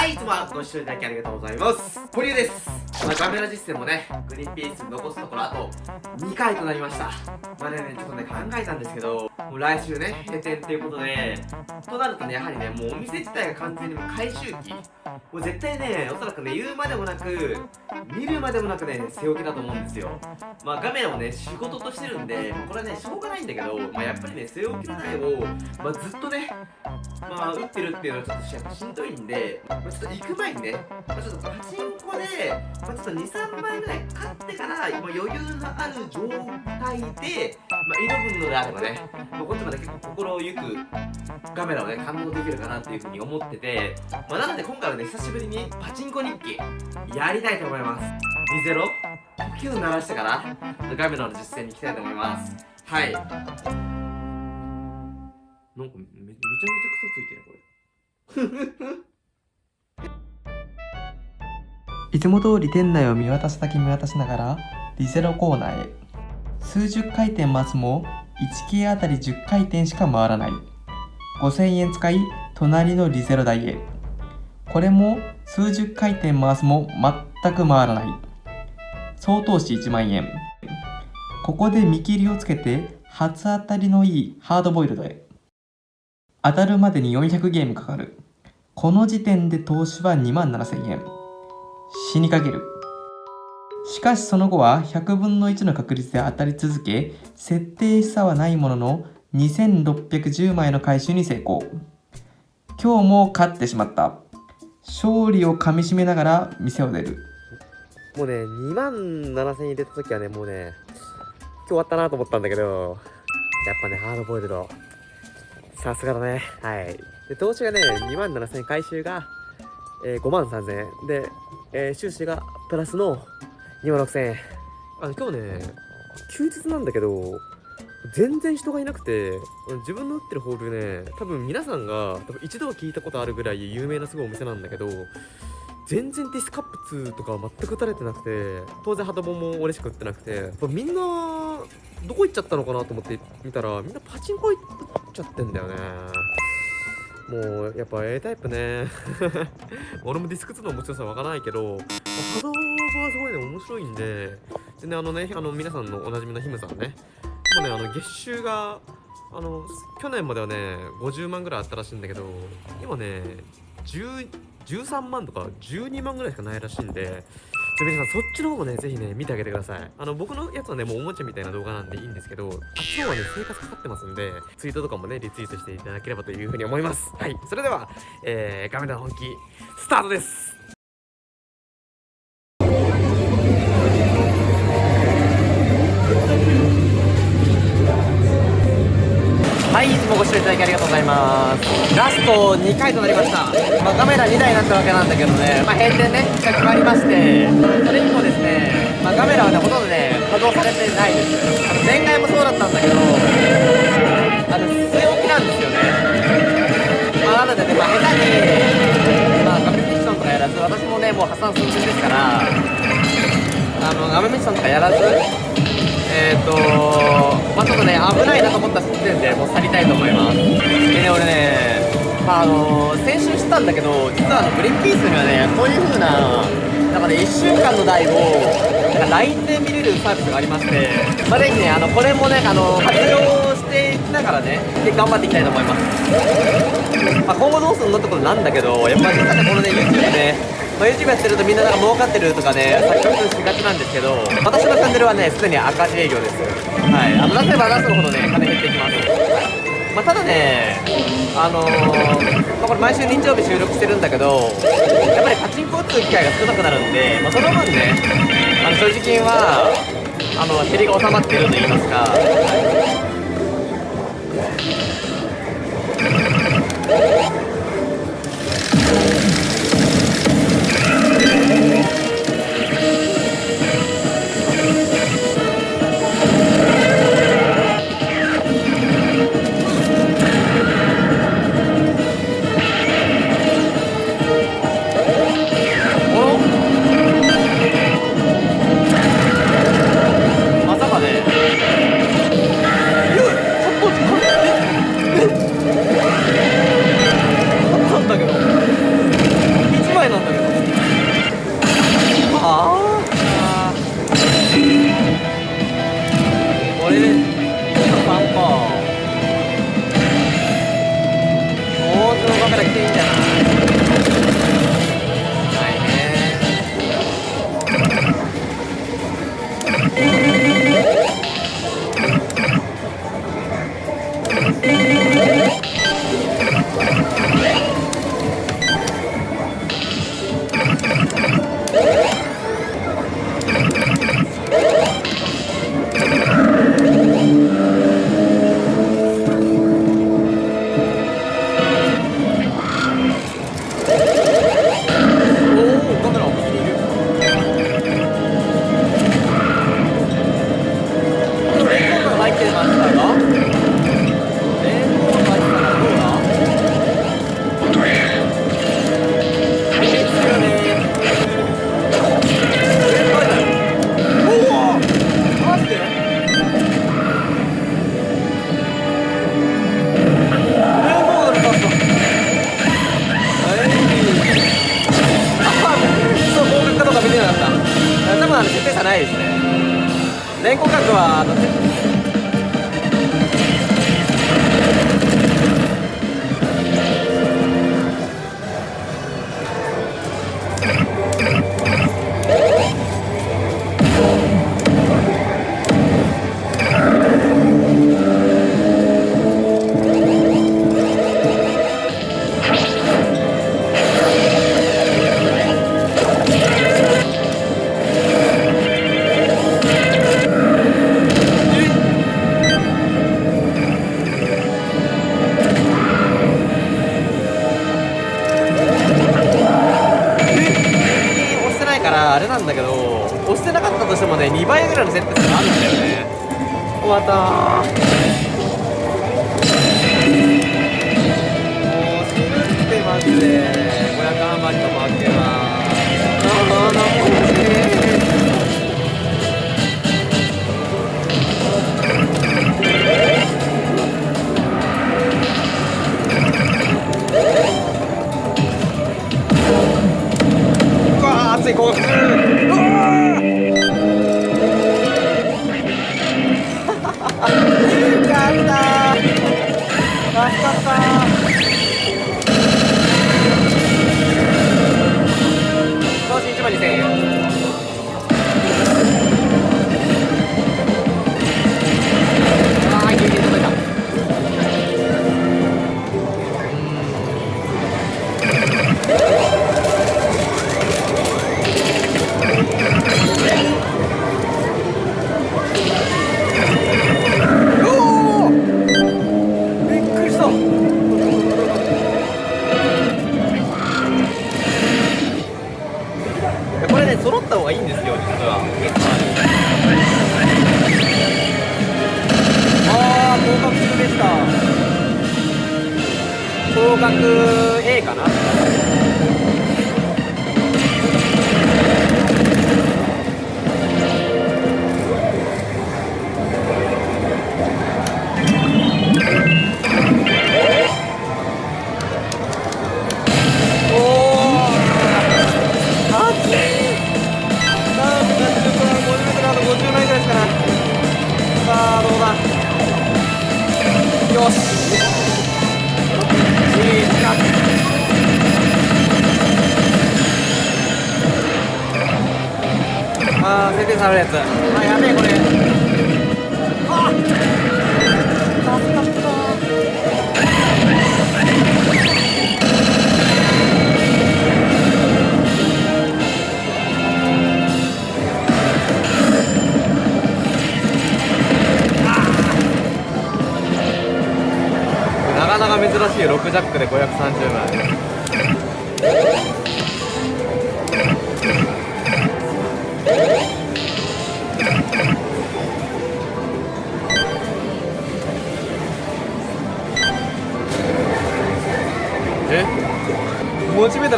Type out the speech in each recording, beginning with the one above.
はいいつもご視聴いただきありがとうございます堀江ですまあ、カメラ実践もね、グリーンピース残すところあと2回となりました。まあね、ちょっとね、考えたんですけど、もう来週ね、閉店っていうことで、となるとね、やはりね、もうお店自体が完全にもう回収期。もう絶対ね、おそらくね、言うまでもなく、見るまでもなくね、背置きだと思うんですよ。まあ、カメラをね、仕事としてるんで、これはね、しょうがないんだけど、まあ、やっぱりね、背置きの台を、まあ、ずっとね、まあ、打ってるっていうのはちょっとやっぱしんどいんで、まあ、ちょっと行く前にね、まあ、ちょっとパチンコで、まあ、ちょっと2、3枚ぐらい買ってから、今余裕のある状態で、まあ、挑むのであればね、まあ、こっちまで結構心ゆくカメラをね、感動できるかなっていうふうに思ってて、まあ、なので今回はね、久しぶりにパチンコ日記、やりたいと思います。リゼロ呼吸を鳴らしてから、カメラの実践に行きたいと思います。はい。なんかめ、めちゃめちゃ癖ついてるこれ。いつも通り店内を見渡すだけ見渡しながらリゼロコーナーへ。数十回転回すも1系あたり10回転しか回らない。5000円使い隣のリゼロ台へ。これも数十回転回すも全く回らない。総投資1万円。ここで見切りをつけて初当たりのいいハードボイルドへ。当たるまでに400ゲームかかるこの時点で投資は2万7000円死にかける。しかしその後は100分の1の確率で当たり続け、設定差はないものの2610枚の回収に成功。今日も勝ってしまった。勝利をかみしめながら店を出る。もうね、2万7000円入れた時はね、もうね、今日終わったなと思ったんだけど、やっぱね、ハードボイルド。さすがだね。はい。で、投資がね、2万7000円回収が、えー、5万3000円。で、えー、収支がプラスの2万6000円。あの、今日ね、休日なんだけど、全然人がいなくて、自分の打ってるホールね、多分皆さんが多分一度は聞いたことあるぐらい有名なすごいお店なんだけど、全然ディスカップ2とか全く打たれてなくて、当然ハドボも俺しか打ってなくて、みんな、どこ行っちゃったのかなと思って見たら、みんなパチンコ行っちゃってんだよね。もうやっぱ A タイプね。俺もディスク2の面白さわからないけど、波動はすごいね面白いんで。でねあのねあの皆さんのおなじみのヒムさんね。もうねあの月収があの去年まではね50万ぐらいあったらしいんだけど今ね13万とか12万ぐらいしかないらしいんでょ皆さんそっちの方もねぜひね見てあげてください。あの僕のやつはねもうおもちゃみたいな動画なんでいいんですけどあっちの方はね生活かかってますんでツイートとかもねリツイートしていただければというふうに思います。はい。それでは、えー、ガメラ本気スタートです。もご視聴いただきありがとうございます。ラスト2回となりました。まあ、カメラ2台になったわけなんだけどね、まあ、閉店ね、が決まりまして、それにもですね、まあ、カメラはね、ほとんどね、稼働されてないです。前回もそうだったんだけど、あの、据え置きなんですよね。まあ、なのでね、まあ、下手に、まあ、画面ミッションとかやらず、私もね、もう破産寸前ですから、あの、画面ミッションとかやらず、えっ、ー、とまあちょっとね危ないなと思った時点でもう去りたいと思います。でね俺ねまああの先週知ったんだけど実はあのグリーンピースにはねこういう風ななんかね1週間の台をなんか LINE で見れるサービスがありましてまあぜひねあのこれもねあの活用していきながらねで頑張っていきたいと思います、まあ、今後どうするのってことなんだけどやっぱり実はねこのね YouTube ねまあ、YouTube やってるとみんななんか儲かってるとかね錯覚しがちなんですけど私のチャンネルはねすでに赤字営業です。はい。あの出せば出すほどね金減っていきます。まあ、ただね、あのー、まあ、これ毎週日曜日収録してるんだけど、やっぱりパチンコ打つ機会が少なくなるんで、まあ、その分ね、あの所持金はあの減りが収まってると言いますか、expecting that. 学 A かな。あー設定されるやつ。あやべえこれ。あ助かったなかなか珍しい6ジャックで530枚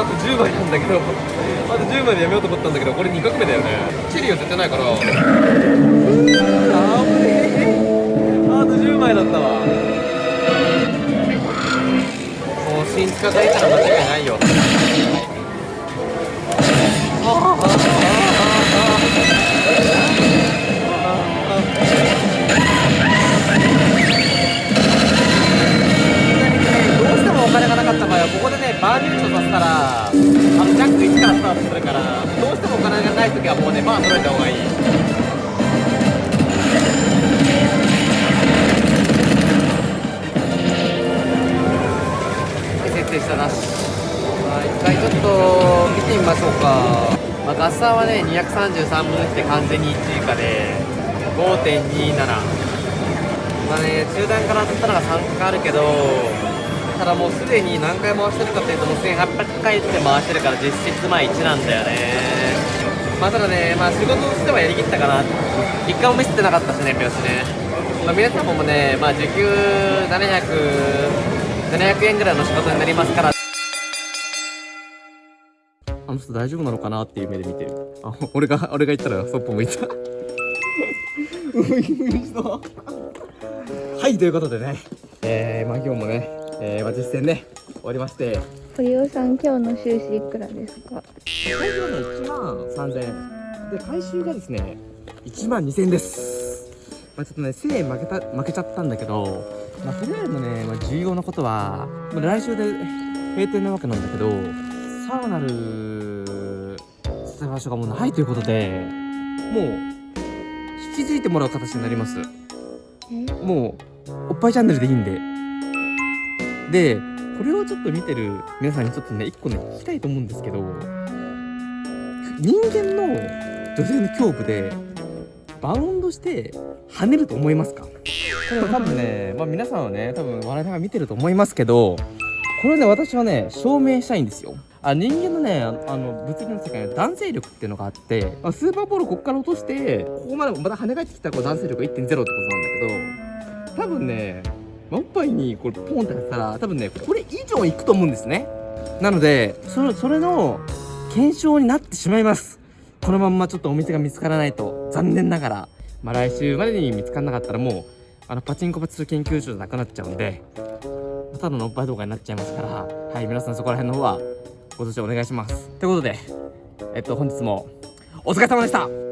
あと10枚なんだけどあと10枚でやめようと思ったんだけどこれ2画目だよね。チリを絶対ないから。うーあぶねあと10枚だったわ。もう新地下がいたら間違いないよ。ああああああここでねバーニュートさせたらあのジャック1からスタートするからどうしてもお金がない時はもうねバー揃えた方がいい。まあ一回ちょっと見てみましょうか、まあ、ガッサーはね233分の1で完全に1以下で5.27まあね中段から当たったのが3回あるけどただもうすでに何回回してるかっていうともう1800回って回してるから実質まあ1なんだよねまあただねまあ仕事としてはやりきったかな一回もミスってなかったしね拍子ね、まあ、皆さんもねまあ時給700 700円ぐらいの仕事になりますから。あの人大丈夫なのかなっていう目で見てる。あ俺が俺が言ったらそっぽ向いた。はいということでね。えー、まあ今日もね、えー、まあ実践ね終わりまして。堀尾さん今日の収支いくらですか？最初はね1万3000円。で回収がですね1万2000円です。まあちょっとね1000円負けた負けちゃったんだけどまあとりあえずね、まあ、重要なことは、まあ、来週で閉店なわけなんだけどさらなる伝え場所がもうないということでもう引き継いでもらう形になります。もうおっぱいチャンネルでいいんででこれをちょっと見てる皆さんにちょっとね一個ね聞きたいと思うんですけど人間の女性の胸部でバウンドして跳ねると思いますか？これ多分ね、まあ、皆さんはね多分笑いながら見てると思いますけどこれね私はね証明したいんですよ。あ人間のねああの物理の世界には男性力っていうのがあって、まあ、スーパーボールここから落としてここまでまた跳ね返ってきたらこう男性力が1.0ってことなんだけど多分ねまあおっぱいにこれポンってやったら多分ねこれ以上いくと思うんですね。なのでそれそれの検証になってしまいます。このまんまちょっとお店が見つからないと残念ながら、まあ、来週までに見つからなかったらもうあのパチンコパチスロ研究所じゃなくなっちゃうんでただのおっぱい動画になっちゃいますからはい皆さんそこら辺の方はご助長お願いします。ということでえっと本日もお疲れ様でした。